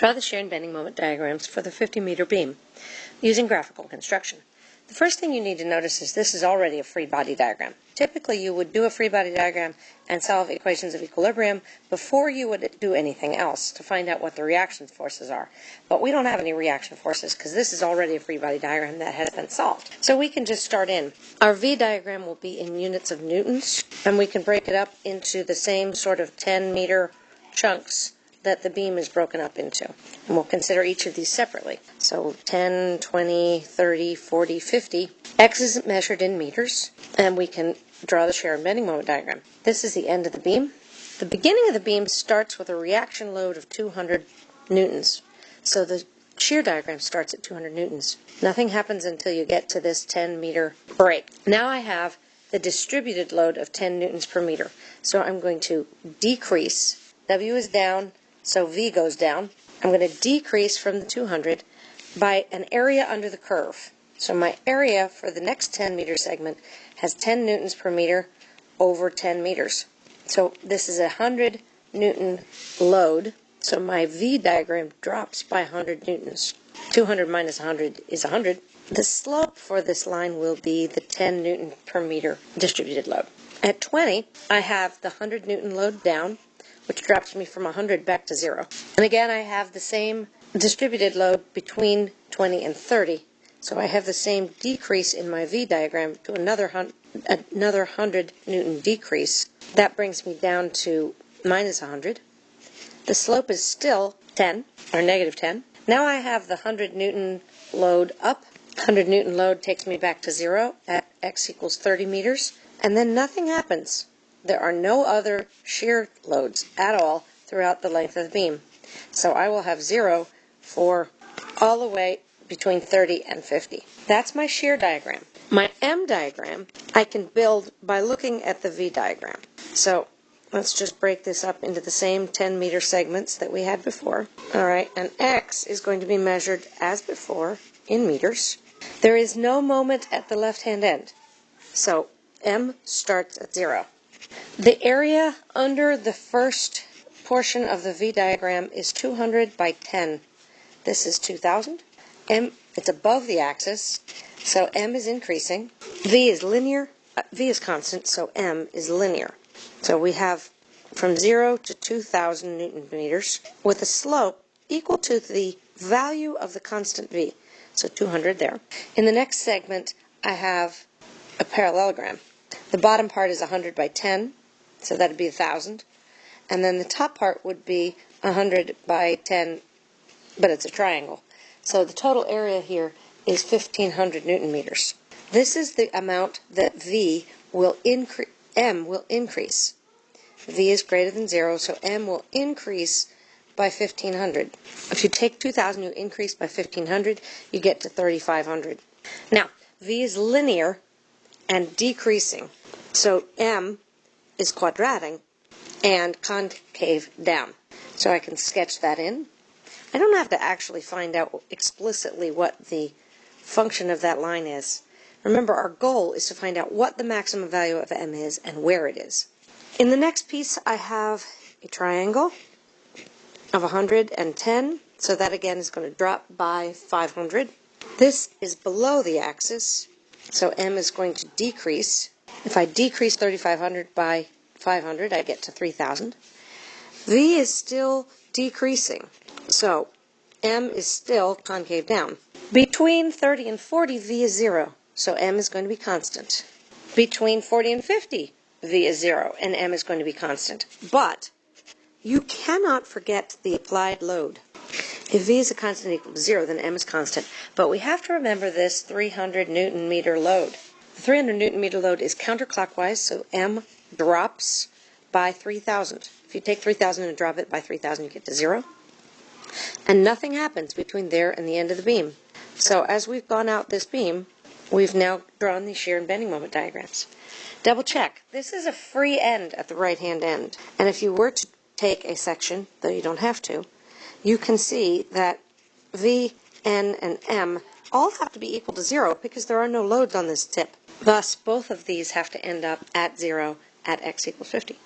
Draw the shear and bending moment diagrams for the 50 meter beam using graphical construction. The first thing you need to notice is this is already a free body diagram. Typically you would do a free body diagram and solve equations of equilibrium before you would do anything else to find out what the reaction forces are. But we don't have any reaction forces because this is already a free body diagram that has been solved. So we can just start in. Our V diagram will be in units of newtons and we can break it up into the same sort of 10 meter chunks that the beam is broken up into. And we'll consider each of these separately. So 10, 20, 30, 40, 50. X is measured in meters, and we can draw the shear and bending moment diagram. This is the end of the beam. The beginning of the beam starts with a reaction load of 200 newtons. So the shear diagram starts at 200 newtons. Nothing happens until you get to this 10 meter break. Now I have the distributed load of 10 newtons per meter. So I'm going to decrease. W is down, so V goes down. I'm going to decrease from the 200 by an area under the curve. So my area for the next 10 meter segment has 10 newtons per meter over 10 meters. So this is a 100 newton load. So my V diagram drops by 100 newtons. 200 minus 100 is 100. The slope for this line will be the 10 newton per meter distributed load. At 20, I have the 100 newton load down which drops me from 100 back to 0. And again, I have the same distributed load between 20 and 30. So I have the same decrease in my V diagram to another, another 100 Newton decrease. That brings me down to minus 100. The slope is still 10, or negative 10. Now I have the 100 Newton load up. 100 Newton load takes me back to 0 at x equals 30 meters. And then nothing happens. There are no other shear loads at all throughout the length of the beam. So I will have zero for all the way between 30 and 50. That's my shear diagram. My M diagram I can build by looking at the V diagram. So let's just break this up into the same 10 meter segments that we had before. All right, and X is going to be measured as before in meters. There is no moment at the left hand end. So M starts at zero. The area under the first portion of the V diagram is 200 by 10. This is 2000. M, it's above the axis, so M is increasing. V is linear, uh, V is constant, so M is linear. So we have from 0 to 2000 newton meters with a slope equal to the value of the constant V. So 200 there. In the next segment, I have a parallelogram. The bottom part is 100 by 10. So that'd be a 1,000. And then the top part would be 100 by 10, but it's a triangle. So the total area here is 1,500 newton meters. This is the amount that V will increase, M will increase. V is greater than 0, so M will increase by 1,500. If you take 2,000, you increase by 1,500, you get to 3,500. Now, V is linear and decreasing. So M is quadratic and concave down. So I can sketch that in. I don't have to actually find out explicitly what the function of that line is. Remember, our goal is to find out what the maximum value of m is and where it is. In the next piece, I have a triangle of 110, so that again is going to drop by 500. This is below the axis, so m is going to decrease if I decrease 3,500 by 500, I get to 3,000. V is still decreasing, so M is still concave down. Between 30 and 40, V is 0, so M is going to be constant. Between 40 and 50, V is 0, and M is going to be constant. But you cannot forget the applied load. If V is a constant equal to 0, then M is constant. But we have to remember this 300 newton meter load. The 300 newton meter load is counterclockwise, so M drops by 3,000. If you take 3,000 and drop it by 3,000, you get to zero. And nothing happens between there and the end of the beam. So as we've gone out this beam, we've now drawn the shear and bending moment diagrams. Double check. This is a free end at the right-hand end. And if you were to take a section, though you don't have to, you can see that V, N, and M all have to be equal to zero because there are no loads on this tip. Thus, both of these have to end up at 0 at x equals 50.